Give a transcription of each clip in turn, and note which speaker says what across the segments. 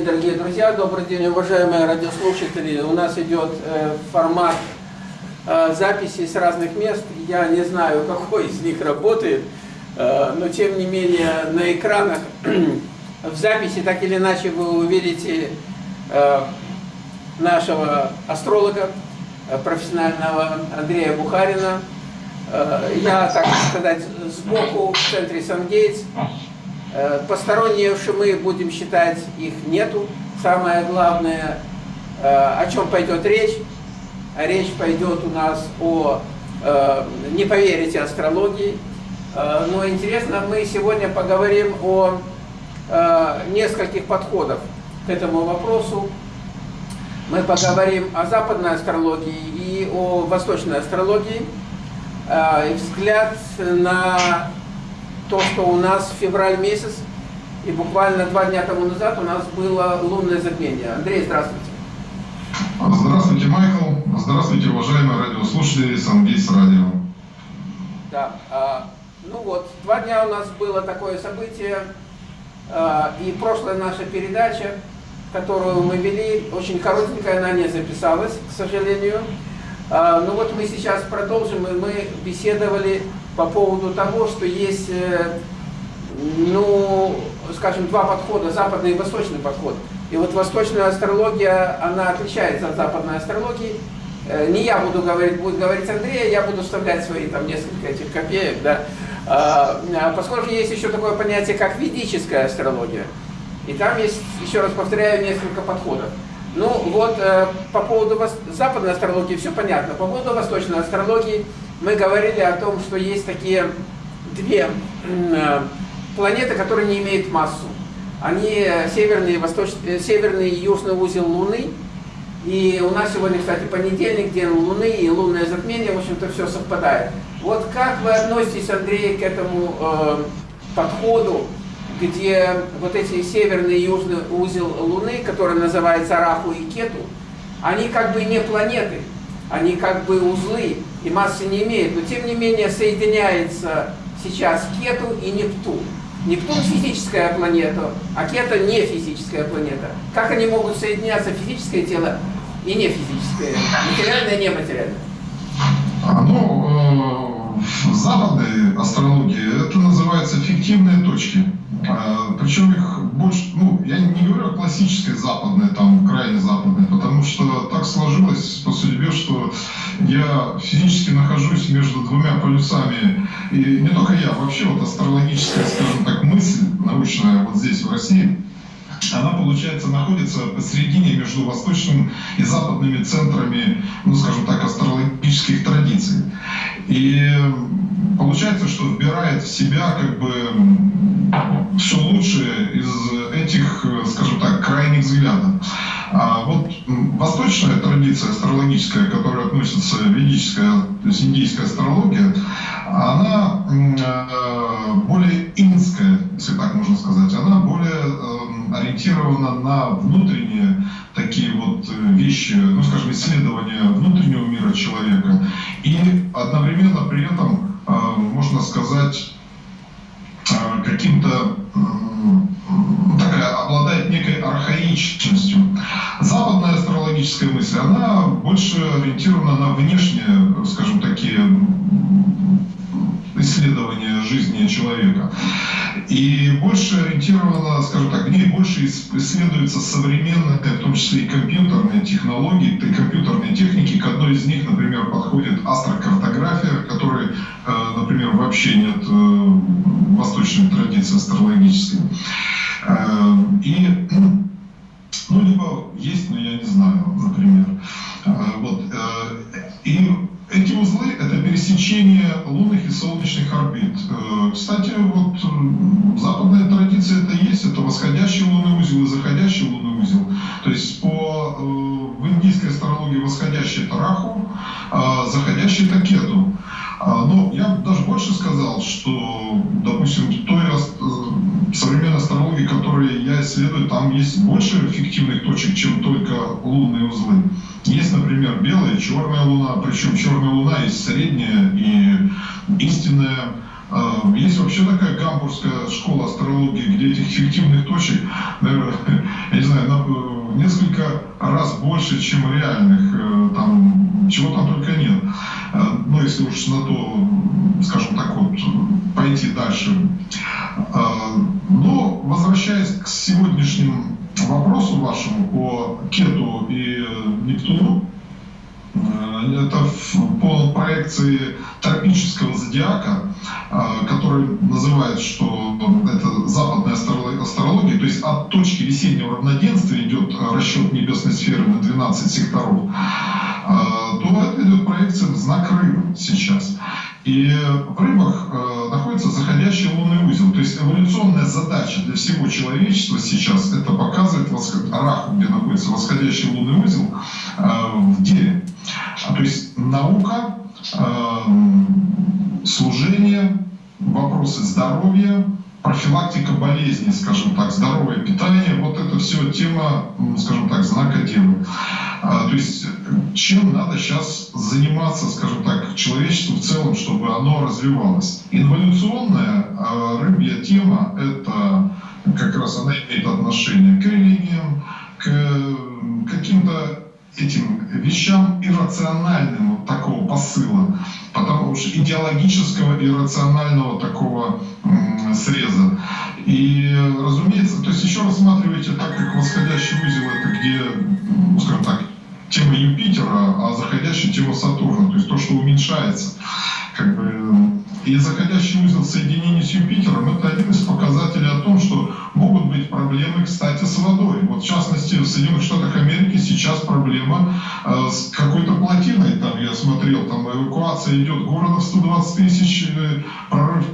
Speaker 1: день, дорогие друзья, добрый день, уважаемые радиослушатели. У нас идет э, формат э, записи с разных мест. Я не знаю, какой из них работает, э, но тем не менее на экранах в записи так или иначе вы увидите нашего астролога, профессионального Андрея Бухарина. Я, так сказать, сбоку в центре Сангейтс. Э, посторонние шумы, будем считать, их нету. Самое главное, э, о чем пойдет речь. Речь пойдет у нас о, э, не поверите, астрологии. Но интересно, мы сегодня поговорим о нескольких подходах к этому вопросу. Мы поговорим о западной астрологии и о восточной астрологии. И взгляд на то, что у нас февраль месяц, и буквально два дня тому назад у нас было лунное затмение. Андрей, здравствуйте.
Speaker 2: Здравствуйте, Майкл. Здравствуйте, уважаемые радиослушатели Сангейс Радио.
Speaker 1: Да, а, ну вот, два дня у нас было такое событие, а, и прошлая наша передача, которую мы вели, очень коротенькая, она не записалась, к сожалению. А, ну вот мы сейчас продолжим, и мы беседовали по поводу того, что есть, э, ну, скажем, два подхода, западный и восточный подход. И вот восточная астрология, она отличается от западной астрологии. Э, не я буду говорить, будет говорить Андрей, я буду вставлять свои там несколько этих копеек, да. А, а поскольку есть еще такое понятие, как ведическая астрология. И там есть, еще раз повторяю, несколько подходов. Ну вот э, по поводу западной астрологии все понятно. По поводу восточной астрологии мы говорили о том, что есть такие две э, планеты, которые не имеют массу. Они северный, восточный, э, северный и южный узел Луны. И у нас сегодня, кстати, понедельник, день Луны и лунное затмение, в общем-то, все совпадает. Вот как вы относитесь, Андрей, к этому э, подходу, где вот эти северный и южный узел Луны, который называется Раху и Кету, они как бы не планеты, они как бы узлы, и массы не имеют, но тем не менее соединяется сейчас Кету и Нептун. Нептун физическая планета, а Кета не физическая планета. Как они могут соединяться физическое тело и не физическое, материальное и нематериальное?
Speaker 2: А, ну, э, в западной астрологии это называется фиктивные точки. А, причем их больше, ну, я не говорю о классической западной, там, крайне западной, потому что так сложилось по судьбе, что я физически нахожусь между двумя полюсами, и не только я, вообще вот астрологическая, скажем так, мысль научная вот здесь, в России, она, получается, находится посередине между восточным и западными центрами, ну, скажем так, астрологических традиций. И получается, что вбирает в себя как бы все лучшее из этих, скажем так, крайних взглядов. А вот восточная традиция астрологическая, которая относится ведическая, то есть индийская астрология, она э, более инская, если так можно сказать, она более э, ориентирована на внутренние такие вот э, вещи, ну скажем, исследования внутреннего мира человека и одновременно при этом можно сказать, э, каким-то такая, обладает некой архаичностью. Западная астрологическая мысль, она больше ориентирована на внешние, скажем, такие исследования жизни человека. И больше ориентирована, скажем так, в ней больше исследуются современные, в том числе и компьютерные технологии, и компьютерные техники. К одной из них, например, подходит астрокартография, которой, э, например, вообще нет э, восточной традиции астрологической. Э, и, ну, либо есть, но я не знаю, например. Пересечение лунных и солнечных орбит. Э, кстати, вот западная традиция это есть, это восходящий лунный узел и заходящий лунный узел. То есть по, э, в индийской астрологии восходящий это Раху, а заходящий это Кету. А, но я даже больше сказал, что, допустим, той современной астрологии, которую я исследую, там есть больше эффективных точек, чем только лунные узлы. Есть, например, белая и черная луна, причем черная луна есть средняя и истинная, Э, есть вообще такая гамбургская школа астрологии, где этих фиктивных точек, наверное, я не знаю, в несколько раз больше, чем реальных. Э, там, чего там только. Ну, если уж на то, скажем так, вот, пойти дальше. Но, возвращаясь к сегодняшним вопросу вашему по Кету и Нептуну, Э, это по проекции тропического зодиака, э, который называет, что это западная астрология, то есть от точки весеннего равноденствия расчет небесной сферы на 12 секторов, э, то это идет проекция знак рыбы сейчас. И в рыбах находится заходящий лунный узел. То есть эволюционная задача для всего человечества сейчас это показывать Раху, где находится восходящий лунный узел, в деле. А, то есть наука, служение, вопросы здоровья, профилактика болезней, скажем так, здоровое питание, вот это все тема, скажем так, знака Девы. А, то есть чем надо сейчас заниматься, скажем так, человечеству в целом, чтобы оно развивалось. Инволюционная а, рыбья тема — это как раз она имеет отношение к религиям, к каким-то этим вещам иррациональным вот такого посыла, потому что идеологического иррационального такого среза. И, разумеется, то есть еще рассматривайте так, как восходящий узел, это где, ну, скажем так, тема Юпитера, а заходящая тема Сатурна, то есть то, что уменьшается. Как бы, и заходящий узел соединения с Юпитером – это один из показателей о том, что могут быть проблемы, кстати, с водой. Вот в частности, в Соединенных Штатах сейчас проблема э, с какой-то плотиной. Там я смотрел, там эвакуация идет города в 120 тысяч, э, прорыв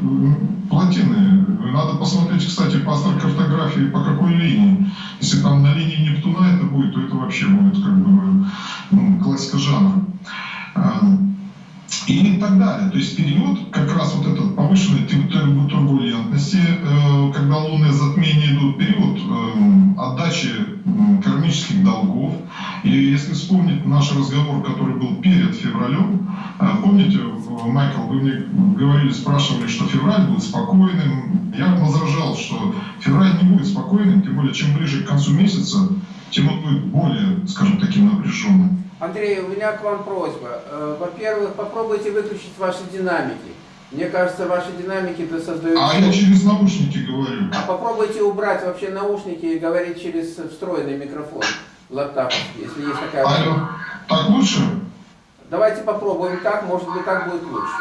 Speaker 2: плотины. Надо посмотреть, кстати, по картографии, по какой линии. Если там на линии Нептуна это будет, то это вообще будет как бы ну, классика жанра. И так далее. То есть период как раз вот этот повышенной турбулентности, э, когда лунные затмения идут, период э, отдачи кармических долгов. И если вспомнить наш разговор, который был перед февралем, э, помните, Майкл, вы мне говорили, спрашивали, что февраль будет спокойным. Я возражал, что февраль не будет спокойным, тем более, чем ближе к концу месяца, тем он будет более, скажем, таким напряженным.
Speaker 1: Андрей, у меня к вам просьба. Э, во-первых, попробуйте выключить ваши динамики. Мне кажется, ваши динамики-то создают...
Speaker 2: А я через наушники говорю.
Speaker 1: А попробуйте убрать вообще наушники и говорить через встроенный микрофон лаптаповский, если есть такая...
Speaker 2: Алло, так лучше?
Speaker 1: Давайте попробуем так, может быть так будет лучше.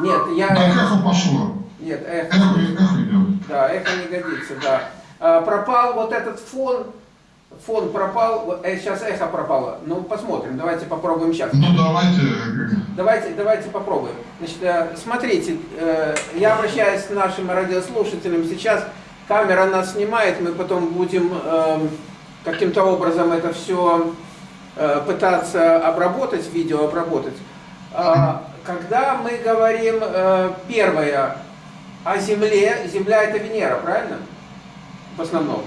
Speaker 1: Нет, я...
Speaker 2: Так эхо пошло.
Speaker 1: Нет, эхо...
Speaker 2: Эхо, эхо идет.
Speaker 1: Да, эхо не годится, да. А, пропал вот этот фон фон пропал, э, сейчас эхо пропало. Ну, посмотрим, давайте попробуем сейчас.
Speaker 2: Ну, давайте.
Speaker 1: Давайте, давайте попробуем. Значит, э, смотрите, э, я обращаюсь к нашим радиослушателям. Сейчас камера нас снимает, мы потом будем эм, каким-то образом это все пытаться обработать, видео обработать. А, когда мы говорим первое о Земле, Земля это Венера, правильно? В основном.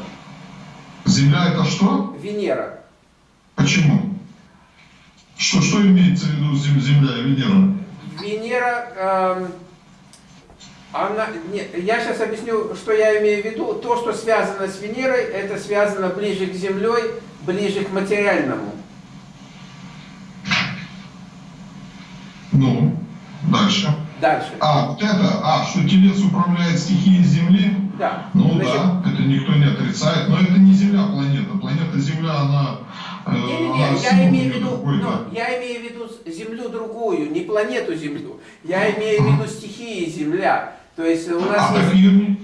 Speaker 2: Земля это что?
Speaker 1: Венера.
Speaker 2: Почему? Что, что имеется в виду Земля и Венера?
Speaker 1: Венера, э, она, нет, я сейчас объясню, что я имею в виду. То, что связано с Венерой, это связано ближе к Землей, ближе к материальному.
Speaker 2: Ну, дальше.
Speaker 1: Дальше.
Speaker 2: А, вот это, а, что телец управляет стихией Земли?
Speaker 1: Да.
Speaker 2: Ну Значит, да, это никто не отрицает, но это не Земля планета. Планета Земля, она...
Speaker 1: Э, не, не, не, я имею в виду, ну, я имею в виду Землю другую, не планету Землю. Я имею в виду стихии Земля. То есть у нас
Speaker 2: а,
Speaker 1: есть...
Speaker 2: Так ее...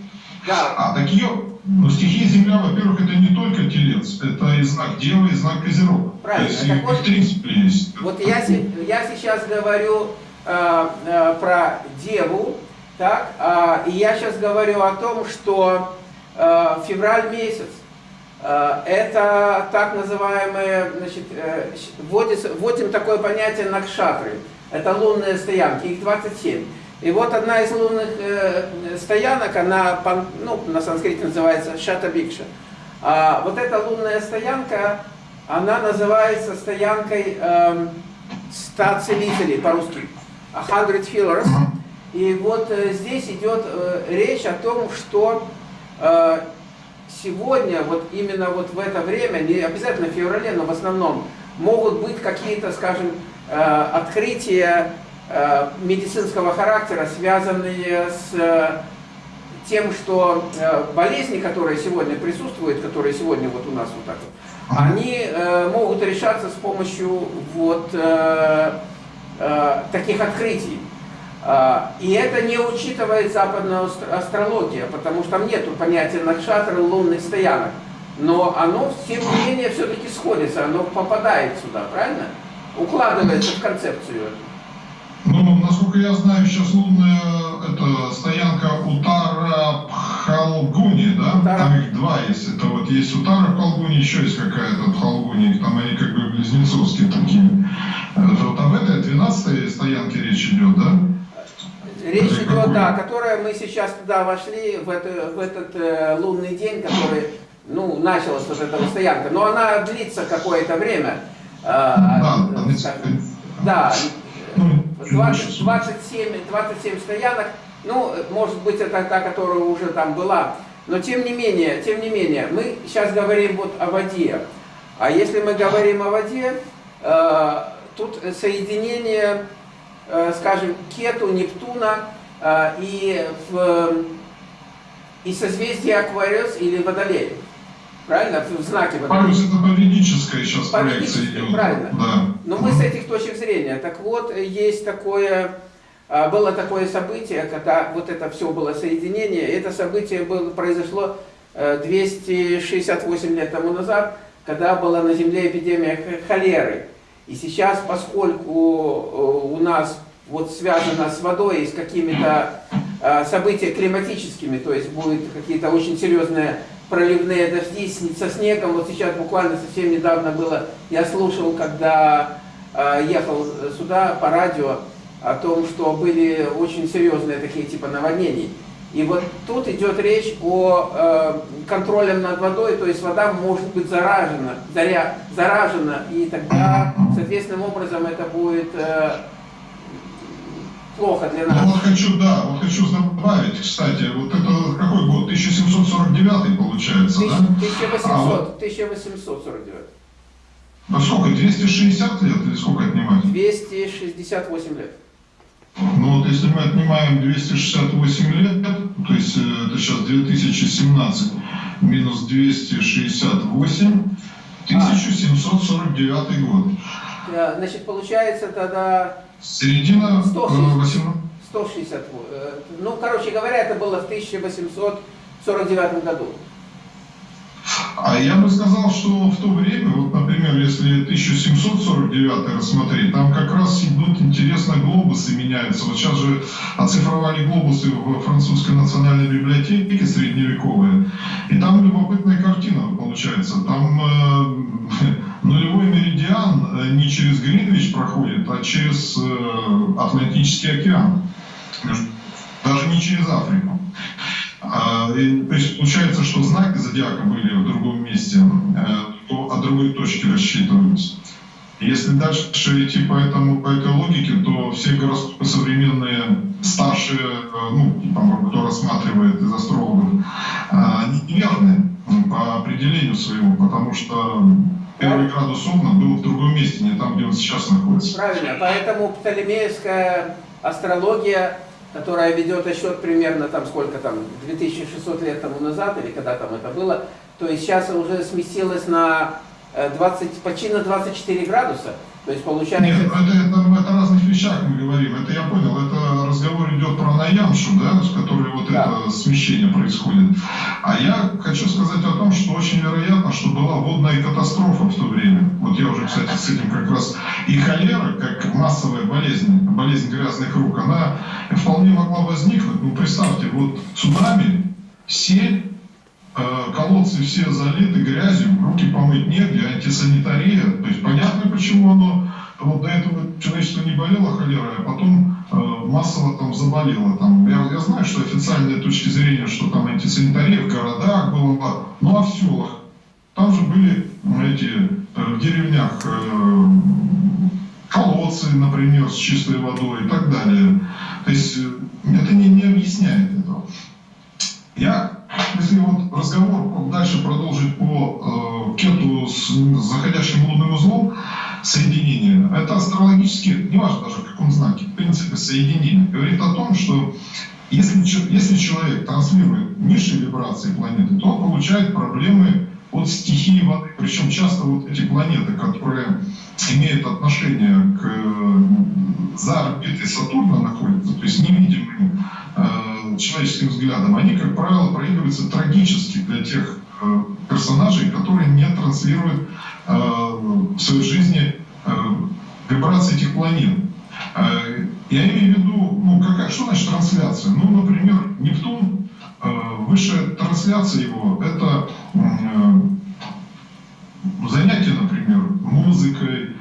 Speaker 1: Да.
Speaker 2: А, так ее... Ну, стихия Земля, во-первых, это не только телец, это и знак Девы, и знак Козерог.
Speaker 1: Правильно.
Speaker 2: То есть так вот, есть.
Speaker 1: Вот я, я сейчас говорю про Деву, так, э, и я сейчас говорю о том, что э, февраль месяц, э, это так называемые, значит, э, вводится, вводим такое понятие накшатры, это лунные стоянки, их 27. И вот одна из лунных э, стоянок, она ну, на санскрите называется Шатабикша. А вот эта лунная стоянка, она называется стоянкой э, 100 целителей по-русски, 100 healers. И вот э, здесь идет э, речь о том, что э, сегодня, вот именно вот в это время, не обязательно в феврале, но в основном, могут быть какие-то, скажем, открытия медицинского характера, связанные с тем, что болезни, которые сегодня присутствуют, которые сегодня вот у нас вот так вот, они могут решаться с помощью вот э, э, таких открытий. А, И это не учитывает западная астр- астрология, потому что там нет понятия накшатры лунных стоянок. Но оно, тем не менее, все-таки сходится, оно попадает сюда, правильно? Укладывается в концепцию.
Speaker 2: Ну, насколько я знаю, сейчас лунная это стоянка Утара Пхалгуни, да?
Speaker 1: Утара.
Speaker 2: Там их два есть. Это вот есть Утара Пхалгуни, еще есть какая-то Пхалгуни, там они как бы близнецовские такие. Это вот об этой 12 стоянке речь идет, да?
Speaker 1: Речь
Speaker 2: Это
Speaker 1: идет, да, которая мы сейчас туда вошли, в, это, в этот э, лунный день, который, ну, началась вот эта стоянка. Но она длится какое-то время. А,
Speaker 2: Да,
Speaker 1: э,
Speaker 2: да,
Speaker 1: скажем, да,
Speaker 2: Ну,
Speaker 1: 20, 27, 27 стоянок, ну, может быть, это та, которая уже там была. Но тем не менее, тем не менее, мы сейчас говорим вот о воде. А если мы говорим о воде, э, тут соединение, э, скажем, Кету, Нептуна э, и, в, и созвездие Аквариус или Водолей. Правильно? В знаке Водолей.
Speaker 2: Парус это по ведической сейчас проекция идет.
Speaker 1: правильно.
Speaker 2: Да.
Speaker 1: Но мы с этих точек зрения. Так вот, есть такое, было такое событие, когда вот это все было соединение. Это событие было, произошло э, 268 лет тому назад, когда была на Земле эпидемия холеры. И сейчас, поскольку э, у нас вот связано с водой и с какими-то э, событиями климатическими, то есть будут какие-то очень серьезные проливные дожди со снегом. Вот сейчас буквально совсем недавно было, я слушал, когда э, ехал сюда по радио, о том, что были очень серьезные такие типа наводнений. И вот тут идет речь о э, контроле над водой, то есть вода может быть заражена, заря, заражена, и тогда, соответственным образом, это будет э, плохо для
Speaker 2: Ну
Speaker 1: нас.
Speaker 2: вот хочу, да, вот хочу добавить, кстати, вот это какой год? 1749 получается, да?
Speaker 1: 1800, 1849.
Speaker 2: А сколько, 260 лет или сколько отнимать?
Speaker 1: 268 лет.
Speaker 2: Ну вот если мы отнимаем 268 лет, то есть э, это сейчас 2017 минус 268, 1749 год.
Speaker 1: Э, Значит, получается тогда
Speaker 2: Середина э,
Speaker 1: 160.
Speaker 2: 18...
Speaker 1: 160. э, Ну, короче говоря, это было в 1849 году.
Speaker 2: А я бы сказал, что в то время, вот, например, если 1749 рассмотреть, там как раз идут интересно глобусы меняются. Вот сейчас же оцифровали глобусы в французской национальной библиотеке средневековые, и там любопытная картина получается. Там э, нулевой меридиан э, не через Гринвич проходит, а через э, Атлантический океан. Даже не через Африку. А, и, то есть получается, что знаки зодиака были в другом месте, э, то от другой точки рассчитывались. Если дальше идти по, этому, по этой логике, то все гороскопы современные, старшие, э, ну, типа, кто рассматривает из астрологов, э, неверны по определению своему, потому что первый градус Овна был в другом месте, не там, где он сейчас находится.
Speaker 1: Правильно. Поэтому птолемеевская астрология, которая ведет отсчет примерно там сколько там, 2600 лет тому назад, или когда там это было, то есть сейчас уже сместилась на э, 20, почти на 24 градуса. То есть получается...
Speaker 2: Нет, это, это, это о разных вещах мы говорим. Это я понял. Это разговор идет про Наямшу, да, с которой вот
Speaker 1: Да.
Speaker 2: это смещение происходит. А я хочу сказать о том, что очень вероятно, что была водная катастрофа в то время. Вот я уже, кстати, с этим как раз и холера, как массовая болезнь, болезнь грязных рук, она вполне могла возникнуть. Ну, представьте, вот цунами, сель, колодцы все залиты грязью, руки помыть негде, антисанитария. То есть понятно, почему оно вот до этого человечество не болело холерой, а потом э, массово там заболело. Там, я, я знаю, что официальные точки зрения, что там антисанитария в городах была, ну а в селах. Там же были эти э, в деревнях э, колодцы, например, с чистой водой и так далее. То есть э, это не, не объясняет этого. Я, если вот разговор дальше продолжить по э, кету с заходящим лунным узлом, соединение, это астрологически, неважно даже в каком знаке, в принципе, соединение, говорит о том, что если, если человек транслирует низшие вибрации планеты, то он получает проблемы от стихии воды. Причем часто вот эти планеты, которые имеют отношение к за орбитой Сатурна находятся, то есть невидимые э, человеческим взглядом, они, как правило, проигрываются трагически для тех э, персонажей, которые не транслируют э, в своей жизни э, вибрации этих планет. Я имею в виду, ну, какая, что значит трансляция? Ну, например, Нептун, высшая трансляция его, это занятие, например, музыкой,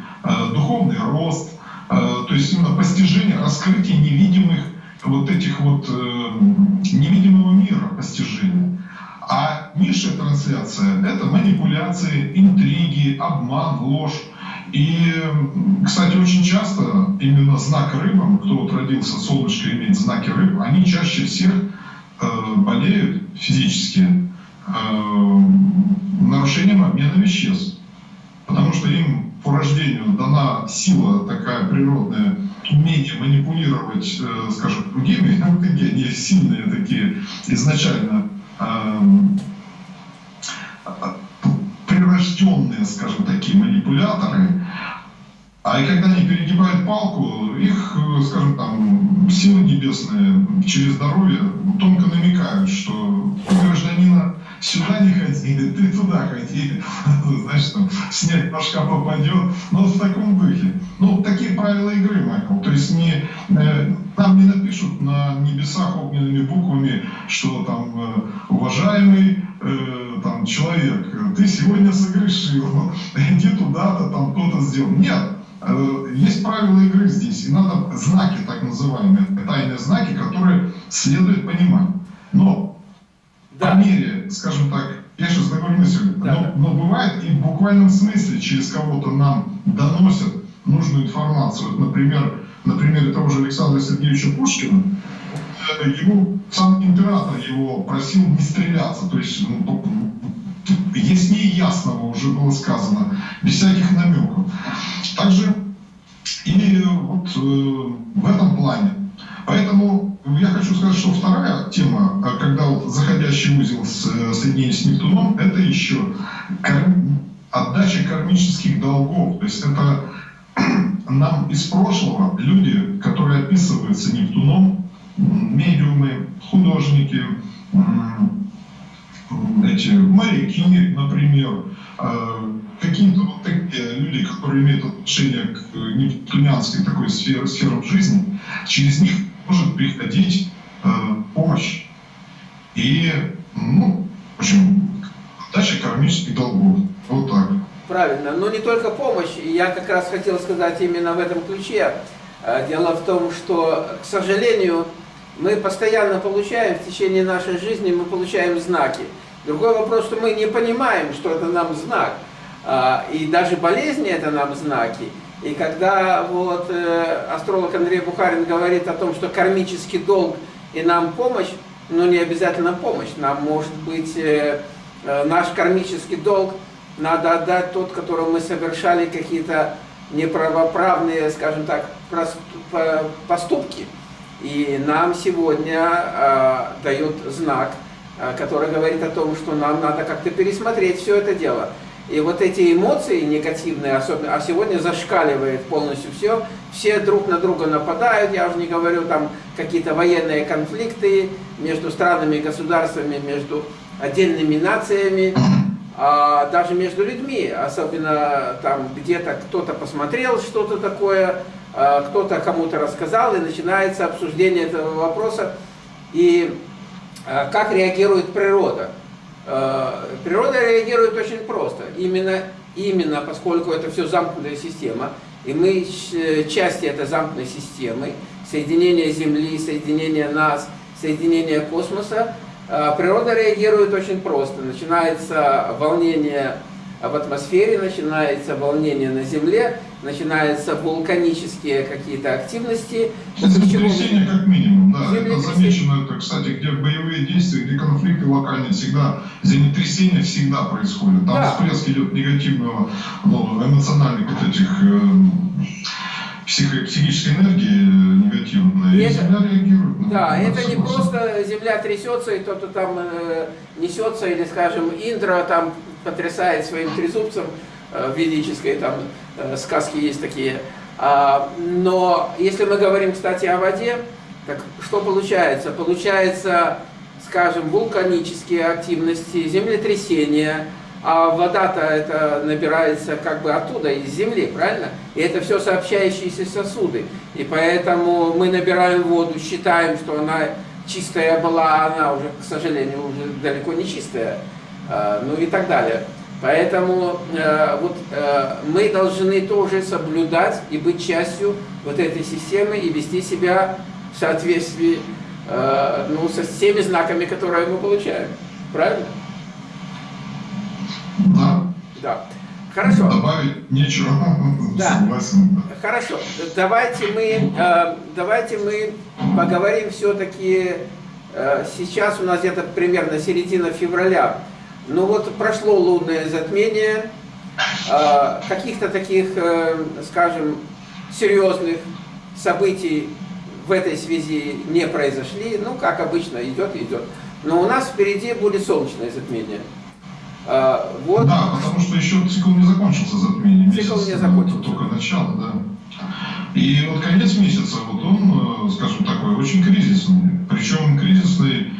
Speaker 2: духовный рост, то есть именно постижение, раскрытие невидимых вот этих вот невидимого мира постижения. А низшая трансляция – это манипуляции, интриги, обман, ложь. И, кстати, очень часто именно знак рыбам, кто вот родился, солнышко имеет знаки рыб, они чаще всех э, болеют физически э, нарушением обмена веществ. Потому что им по рождению дана сила такая природная, умение манипулировать, э, скажем, другими, они сильные такие изначально э, прирожденные, скажем, такие манипуляторы, а и когда они перегибают палку, их, скажем там, силы небесные через здоровье тонко намекают, что гражданина сюда не ходи, ты туда ходи, значит, там, снег башка попадет, но в таком духе. Ну, такие правила игры, Майкл, то есть не, э, нам не напишут на небесах огненными буквами, что там, э, уважаемый э, там, человек, ты сегодня согрешил, иди туда-то, там кто-то сделал. Нет, э, есть правила игры здесь, и надо знаки, так называемые, тайные знаки, которые следует понимать. Но да. мере, скажем так, я сейчас мысль, да. но, но бывает и в буквальном смысле через кого-то нам доносят нужную информацию. Вот, например, на примере того же Александра Сергеевича Пушкина, э, ему сам император его просил не стреляться, то есть ну, яснее ясного уже было сказано, без всяких намеков. Также и вот э, в этом плане. Поэтому я хочу сказать, что вторая тема, э, когда заходящий узел с, э, соединение с Нептуном, это еще отдача кармических долгов. То есть это нам из прошлого люди, которые описываются Нептуном, медиумы, художники, эти моряки, например, а, какие-то вот такие люди, которые имеют отношение к нептунианской такой сфере, сферам жизни, через них может приходить э, помощь. И, ну, в общем, дача кармических долгов. Вот так.
Speaker 1: Правильно, но не только помощь. Я как раз хотел сказать именно в этом ключе. Дело в том, что, к сожалению, мы постоянно получаем в течение нашей жизни, мы получаем знаки. Другой вопрос, что мы не понимаем, что это нам знак. А, и даже болезни это нам знаки. И когда вот э, астролог Андрей Бухарин говорит о том, что кармический долг и нам помощь, но не обязательно помощь, нам может быть э, э, наш кармический долг надо отдать тот, которого мы совершали какие-то неправоправные, скажем так, поступки. И нам сегодня э, дает знак, э, который говорит о том, что нам надо как-то пересмотреть все это дело. И вот эти эмоции негативные, особенно, а сегодня зашкаливает полностью все, все друг на друга нападают, я уже не говорю там какие-то военные конфликты между странами и государствами, между отдельными нациями, а даже между людьми, особенно там где-то кто-то посмотрел что-то такое, а, кто-то кому-то рассказал, и начинается обсуждение этого вопроса. И а, как реагирует природа? А, природа реагирует очень просто. Именно, именно поскольку это все замкнутая система, и мы части этой замкнутой системы, соединение Земли, соединение нас, соединение космоса, природа реагирует очень просто. Начинается волнение в атмосфере, начинается волнение на Земле, начинаются вулканические какие-то активности.
Speaker 2: Землетрясение как минимум, да. Это замечено, это, кстати, где боевые действия, где конфликты локальные, всегда землетрясение всегда происходит. Там да. всплеск идет негативного, ну, эмоциональных вот этих э, психо психической энергии негативной, и, и Земля реагирует.
Speaker 1: Да, на это не просто Земля трясется, и кто-то там э, несется, или, скажем, Индра там потрясает своим трезубцем, э, ведической там э, сказки есть такие. А, но если мы говорим, кстати, о воде, так что получается? Получается, скажем, вулканические активности, землетрясения, а вода-то это набирается как бы оттуда, из земли, правильно? И это все сообщающиеся сосуды. И поэтому мы набираем воду, считаем, что она чистая была, а она уже, к сожалению, уже далеко не чистая, а, ну и так далее. Поэтому э, вот, э, мы должны тоже соблюдать и быть частью вот этой системы и вести себя в соответствии э, ну, со всеми знаками, которые мы получаем. Правильно?
Speaker 2: Да.
Speaker 1: Да. Хорошо.
Speaker 2: Добавить нечего.
Speaker 1: Да. Согласен. Хорошо. Давайте мы, э, давайте мы поговорим все-таки. Э, сейчас у нас где-то примерно середина февраля. Ну вот прошло лунное затмение. Э, каких-то таких, э, скажем, серьезных событий в этой связи не произошли. Ну, как обычно, идет и идет. Но у нас впереди будет солнечное затмение.
Speaker 2: А, вот. Да, потому что еще цикл не закончился затмение.
Speaker 1: Цикл месяц, не закончился.
Speaker 2: Только начало, да. И вот конец месяца, вот он, э, скажем, такой очень кризисный. Причем кризисный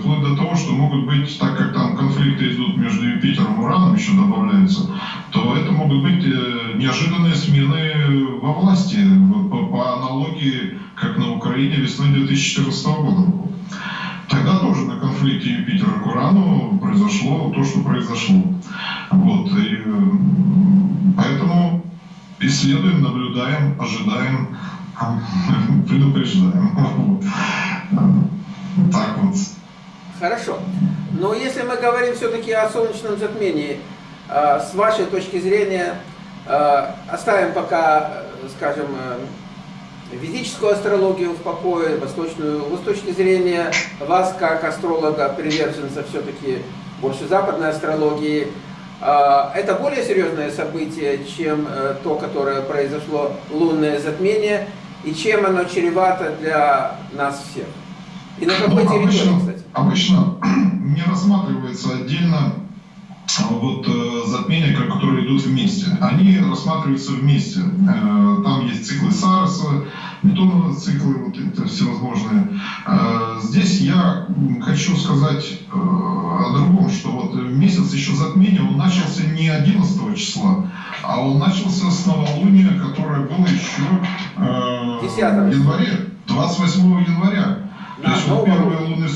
Speaker 2: вплоть до того, что могут быть, так как там конфликты идут между Юпитером и Ураном, еще добавляется, то это могут быть э, неожиданные смены во власти, по, по аналогии, как на Украине весной 2014 года. Тогда тоже на конфликте Юпитера к Урану произошло то, что произошло. Вот. И, поэтому исследуем, наблюдаем, ожидаем, предупреждаем. Так вот.
Speaker 1: Хорошо. Но если мы говорим все-таки о солнечном затмении, а, с вашей точки зрения, а, оставим пока, скажем, ведическую астрологию в покое, восточную. С точки зрения вас, как астролога, приверженца все-таки больше западной астрологии, это более серьезное событие, чем э, то, которое произошло лунное затмение, и чем оно чревато для нас всех.
Speaker 2: И на какой ну, территории, кстати? Обычно не рассматривается отдельно вот э, затмения, которые идут вместе, они рассматриваются вместе. Э, там есть циклы Сарса, бетоновые циклы, вот это всевозможные. Э, здесь я хочу сказать о другом, что вот месяц еще затмения, он начался не 11 числа, а он начался с новолуния, которое было еще в январе, 28 января. То есть вот первые луны...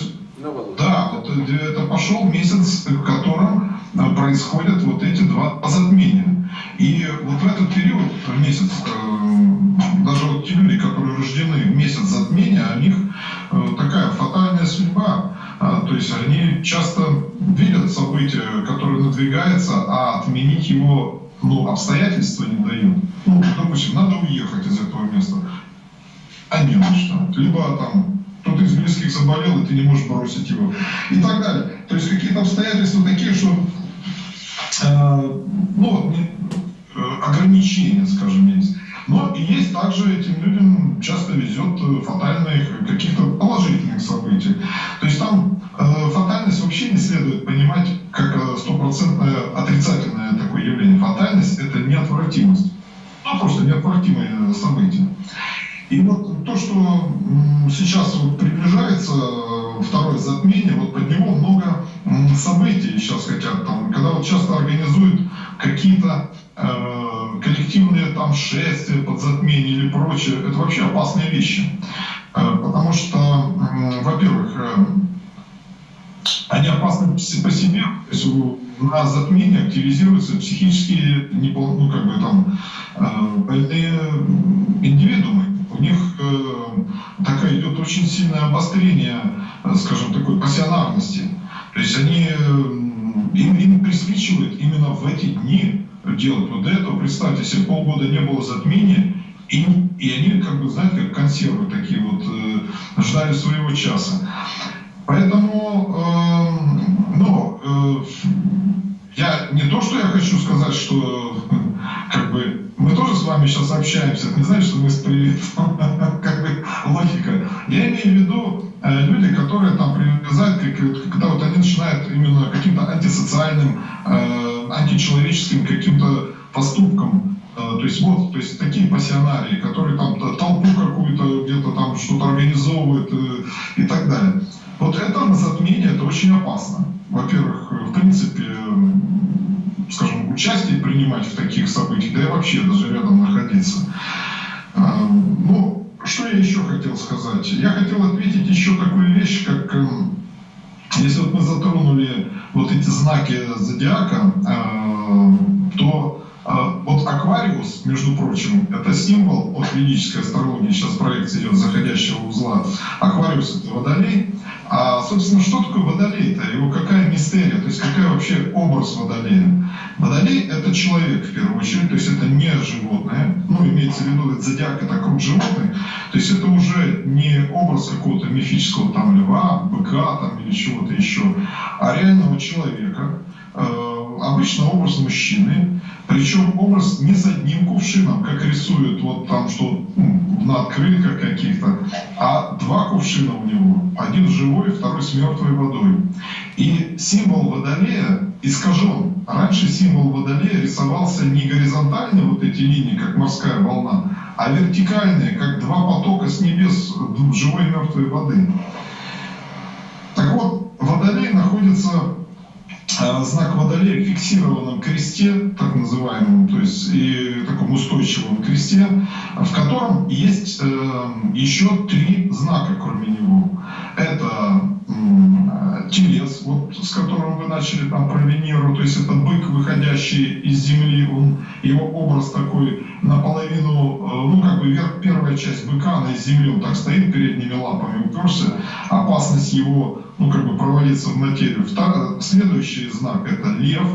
Speaker 2: Да, вот это пошел месяц, в котором Э, происходят вот эти два затмения. И вот в этот период, в месяц, э, даже вот те люди, которые рождены в месяц затмения, у них э, такая фатальная судьба. То есть они часто видят события, которые надвигаются, а отменить его ну, обстоятельства не дают. Ну, допустим, надо уехать из этого места, а не на что. Либо там кто-то из близких заболел, и ты не можешь бросить его. И так далее. То есть какие-то обстоятельства такие, что Э, ну, э, ограничения, скажем, есть. Но и есть также этим людям часто везет э, фатальных каких-то положительных событий. То есть там э, фатальность вообще не следует понимать как стопроцентное отрицательное такое явление. Фатальность это неотвратимость. Ну, просто неотвратимое событие. И вот то, что сейчас вот приближается второе затмение, вот под него много событий сейчас хотят там, когда вот часто организуют какие-то э, коллективные там шествия под затмение или прочее, это вообще опасные вещи. Э, потому что, э, во-первых, э, они опасны по себе, то есть на затмение активизируются психические, ну, как бы там, э, больные индивидуумы. У них э, такая идет очень сильное обострение, э, скажем, такой пассионарности. То есть они, им, им присвечивают именно в эти дни делать. Вот до этого, представьте себе, полгода не было затмения, и, и они, как бы, знаете, как консервы такие вот, э, ждали своего часа. Поэтому, э, ну, э, я не то, что я хочу сказать, что вами сейчас общаемся, это не значит, что мы с как бы логика. Я имею в виду э, люди, которые там привязают, когда вот они начинают именно каким-то антисоциальным, э, античеловеческим каким-то поступкам э, то есть вот, то есть такие пассионарии, которые там толпу какую-то где-то там что-то организовывают и так далее. Вот это затмение, это очень опасно. Во-первых, в принципе, скажем, участие принимать в таких событиях, да и вообще даже рядом находиться. А, ну, что я еще хотел сказать? Я хотел ответить еще такую вещь, как эм, если вот мы затронули вот эти знаки зодиака, а, то вот Аквариус, между прочим, это символ от ведической астрологии, сейчас проекция идет заходящего узла. Аквариус это водолей. А, собственно, что такое водолей-то? Его какая мистерия? То есть какая вообще образ водолея? Водолей – это человек, в первую очередь, то есть это не животное. Ну, имеется в виду, это зодиак – это круг животных. То есть это уже не образ какого-то мифического там льва, быка там или чего-то еще, а реального человека, э, обычно образ мужчины, причем образ не с одним кувшином, как рисуют вот там, что ну, на открытках каких-то, а два кувшина у него. Один живой, второй с мертвой водой. И символ водолея искажен. Раньше символ водолея рисовался не горизонтально, вот эти линии, как морская волна, а вертикальные, как два потока с небес живой и мертвой воды. Так вот, водолей находится знак Водолея в фиксированном кресте, так называемом, то есть и таком устойчивом кресте, в котором есть э, еще три знака, кроме него. Это телец, вот, с которым вы начали там про Венеру, то есть это бык, выходящий из земли, он, его образ такой наполовину, э, ну как бы вверх, первая часть быка, она из земли, он так стоит передними лапами, уперся, опасность его ну, как бы провалиться в материю. Второй, следующий знак – это лев,